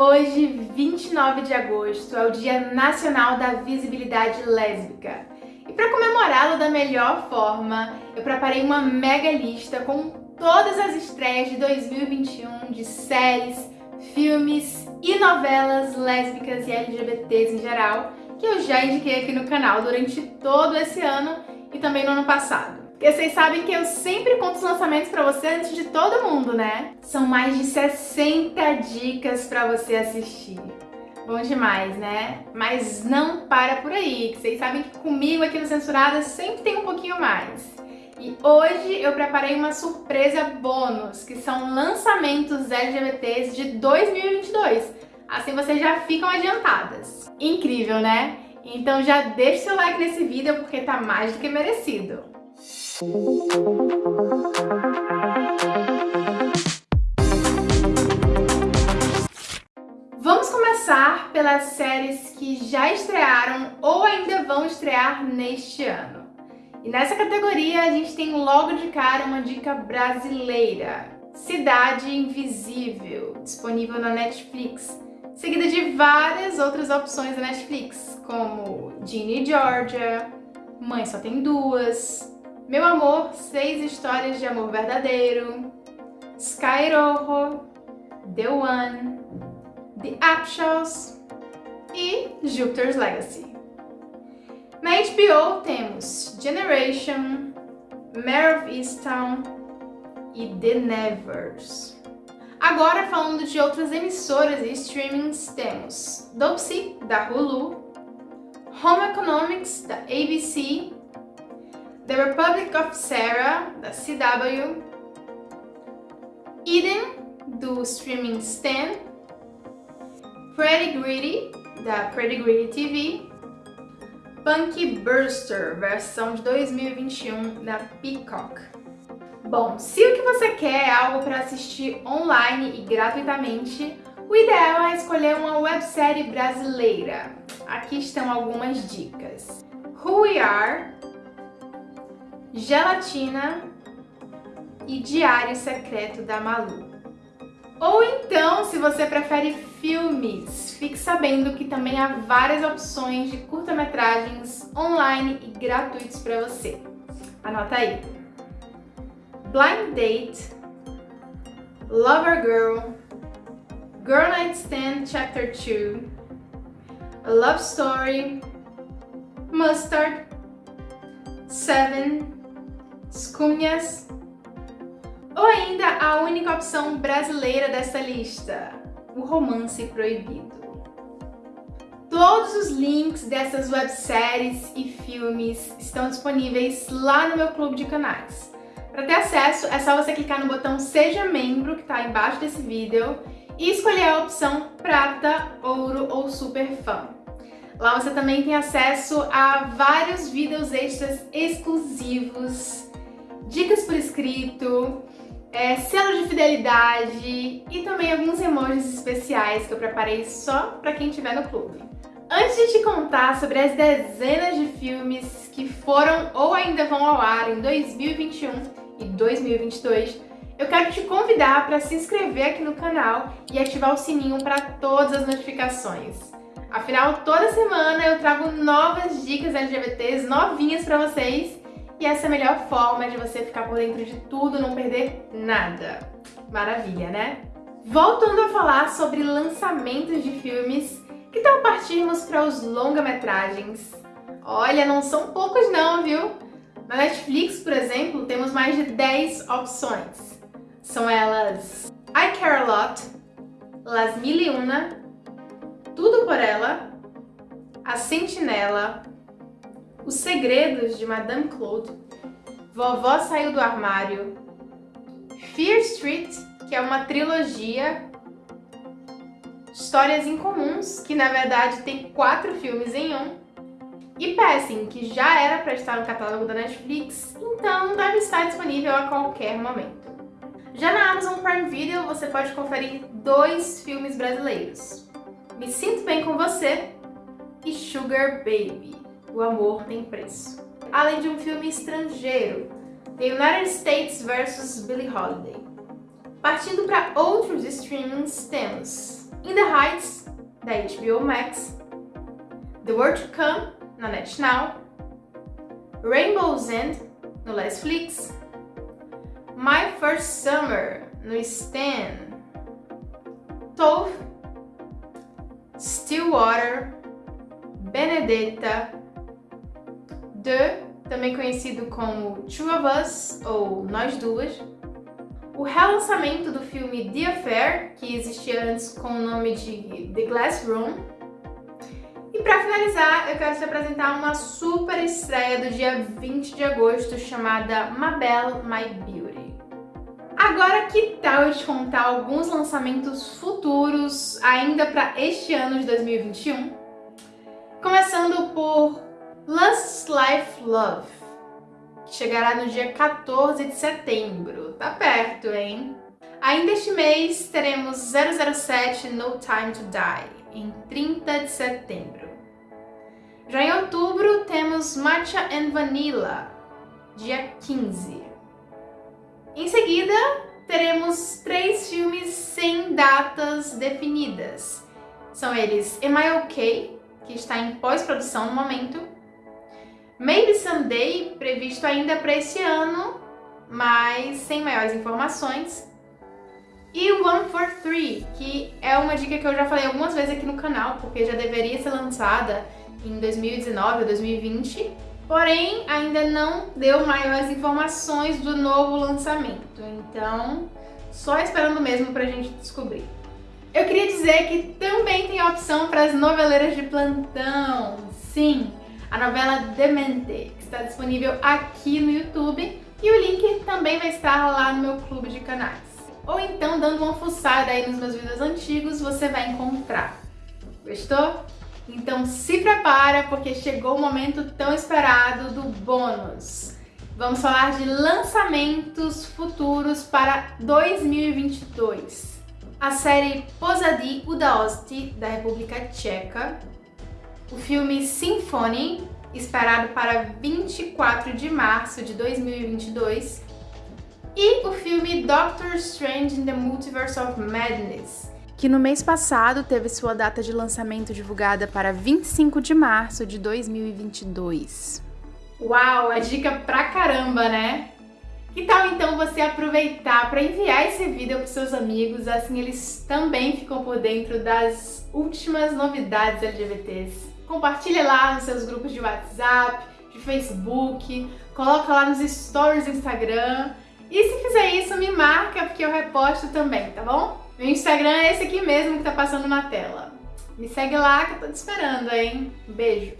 Hoje, 29 de agosto, é o Dia Nacional da Visibilidade Lésbica. E para comemorá-lo da melhor forma, eu preparei uma mega lista com todas as estreias de 2021 de séries, filmes e novelas lésbicas e LGBTs em geral, que eu já indiquei aqui no canal durante todo esse ano e também no ano passado. Porque vocês sabem que eu sempre conto os lançamentos pra você antes de todo mundo, né? São mais de 60 dicas pra você assistir. Bom demais, né? Mas não para por aí, que vocês sabem que comigo aqui no Censurada sempre tem um pouquinho mais. E hoje eu preparei uma surpresa bônus, que são lançamentos LGBTs de 2022. Assim vocês já ficam adiantadas. Incrível, né? Então já deixa seu like nesse vídeo porque tá mais do que merecido. Vamos começar pelas séries que já estrearam ou ainda vão estrear neste ano. E nessa categoria a gente tem logo de cara uma dica brasileira, Cidade Invisível, disponível na Netflix, seguida de várias outras opções da Netflix, como Ginny Georgia, Mãe Só Tem Duas, meu Amor, Seis Histórias de Amor Verdadeiro, Sky Rojo, The One, The Upshaws e Jupiter's Legacy. Na HBO temos Generation, Mare of Easttown e The Nevers. Agora, falando de outras emissoras e streamings, temos Dopsy, da Hulu, Home Economics, da ABC The Republic of Sarah, da CW, Eden, do streaming Stan, Pretty Greedy, da Pretty Greedy TV, Punky Burster, versão de 2021, da Peacock. Bom, se o que você quer é algo para assistir online e gratuitamente, o ideal é escolher uma websérie brasileira. Aqui estão algumas dicas. Who We Are, Gelatina e Diário Secreto da Malu. Ou então, se você prefere filmes, fique sabendo que também há várias opções de curta-metragens online e gratuitos para você. Anota aí. Blind Date, Lover Girl, Girl Night Stand Chapter 2, A Love Story, Mustard, Seven, Escunhas ou ainda a única opção brasileira dessa lista, o romance proibido. Todos os links dessas webséries e filmes estão disponíveis lá no meu clube de canais. Para ter acesso, é só você clicar no botão Seja Membro, que está embaixo desse vídeo, e escolher a opção Prata, Ouro ou Super Fã. Lá você também tem acesso a vários vídeos extras exclusivos dicas por escrito, é, selo de fidelidade e também alguns emojis especiais que eu preparei só para quem estiver no clube. Antes de te contar sobre as dezenas de filmes que foram ou ainda vão ao ar em 2021 e 2022, eu quero te convidar para se inscrever aqui no canal e ativar o sininho para todas as notificações. Afinal, toda semana eu trago novas dicas LGBTs novinhas para vocês e essa é a melhor forma de você ficar por dentro de tudo, não perder nada. Maravilha, né? Voltando a falar sobre lançamentos de filmes, que tal partirmos para os longa-metragens? Olha, não são poucos não, viu? Na Netflix, por exemplo, temos mais de 10 opções. São elas I Care A Lot, Las Mil e Una, Tudo Por Ela, A Sentinela, os Segredos de Madame Claude, Vovó Saiu do Armário, Fear Street, que é uma trilogia, Histórias Incomuns, que na verdade tem quatro filmes em um, e Passing, que já era para estar no catálogo da Netflix, então deve estar disponível a qualquer momento. Já na Amazon Prime Video você pode conferir dois filmes brasileiros, Me Sinto Bem Com Você e Sugar Baby. O Amor Tem Preço. Além de um filme estrangeiro, The United States vs. Billie Holiday. Partindo para outros streamings, temos In the Heights, da HBO Max, The World to Come, na NetNow, Rainbow's End, no Netflix, My First Summer, no Stan, Tove, Stillwater, Benedetta, The, também conhecido como Two of Us, ou Nós Duas, o relançamento do filme The Affair, que existia antes com o nome de The Glass Room, e para finalizar, eu quero te apresentar uma super estreia do dia 20 de agosto chamada Mabel My Beauty. Agora, que tal eu te contar alguns lançamentos futuros ainda para este ano de 2021? Começando por Last Life Love, que chegará no dia 14 de setembro. Tá perto, hein? Ainda este mês teremos 007 No Time to Die, em 30 de setembro. Já em outubro temos Matcha and Vanilla, dia 15. Em seguida, teremos três filmes sem datas definidas. São eles Am I OK, que está em pós-produção no momento, Maybe Someday, previsto ainda para esse ano, mas sem maiores informações. E One for Three, que é uma dica que eu já falei algumas vezes aqui no canal, porque já deveria ser lançada em 2019 ou 2020, porém ainda não deu maiores informações do novo lançamento, então só esperando mesmo pra gente descobrir. Eu queria dizer que também tem a opção para as noveleiras de plantão, sim, a novela Demente, que está disponível aqui no YouTube e o link também vai estar lá no meu clube de canais. Ou então, dando uma fuçada aí nos meus vídeos antigos, você vai encontrar. Gostou? Então se prepara porque chegou o momento tão esperado do bônus. Vamos falar de lançamentos futuros para 2022. A série Pozadi Udaosti, da República Tcheca, o filme Symphony, esperado para 24 de março de 2022, e o filme Doctor Strange in the Multiverse of Madness, que no mês passado teve sua data de lançamento divulgada para 25 de março de 2022. Uau, é dica pra caramba, né? Que tal então você aproveitar para enviar esse vídeo para seus amigos, assim eles também ficam por dentro das últimas novidades LGBTs compartilha lá nos seus grupos de WhatsApp, de Facebook, coloca lá nos stories do Instagram. E se fizer isso, me marca porque eu reposto também, tá bom? Meu Instagram é esse aqui mesmo que tá passando na tela. Me segue lá que eu tô te esperando, hein? Beijo!